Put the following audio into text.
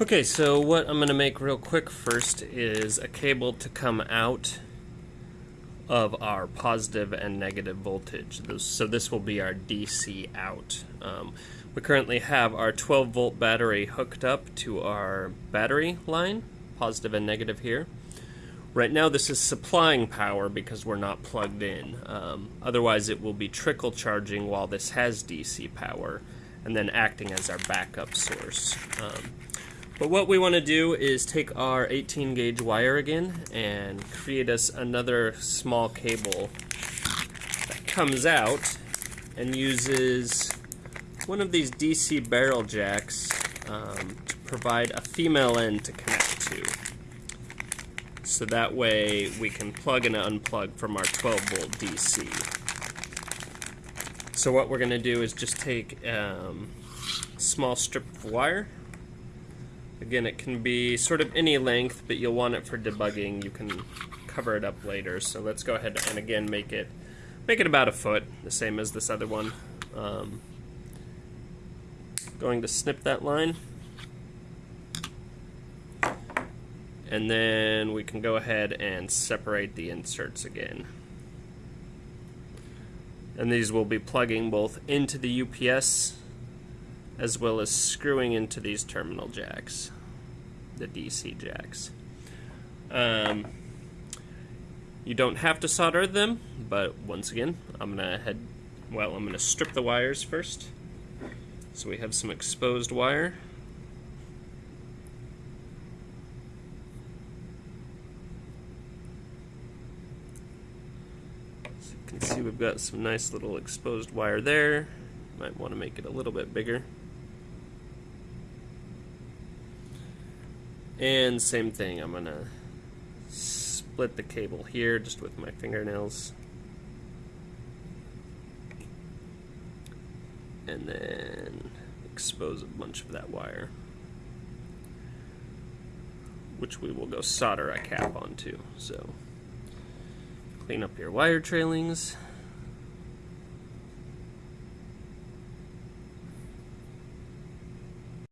Okay, so what I'm going to make real quick first is a cable to come out of our positive and negative voltage. So this will be our DC out. Um, we currently have our 12 volt battery hooked up to our battery line, positive and negative here. Right now this is supplying power because we're not plugged in. Um, otherwise it will be trickle charging while this has DC power and then acting as our backup source. Um, but what we want to do is take our 18 gauge wire again and create us another small cable that comes out and uses one of these DC barrel jacks um, to provide a female end to connect to. So that way we can plug and unplug from our 12 volt DC. So what we're going to do is just take um, a small strip of wire Again, it can be sort of any length, but you'll want it for debugging. You can cover it up later. So let's go ahead and again make it make it about a foot, the same as this other one. Um, going to snip that line. And then we can go ahead and separate the inserts again. And these will be plugging both into the UPS as well as screwing into these terminal jacks, the DC jacks. Um, you don't have to solder them, but once again, I'm gonna head, well, I'm gonna strip the wires first. So we have some exposed wire. So you can see we've got some nice little exposed wire there. Might want to make it a little bit bigger. And same thing, I'm gonna split the cable here just with my fingernails. And then expose a bunch of that wire. Which we will go solder a cap onto. So clean up your wire trailings.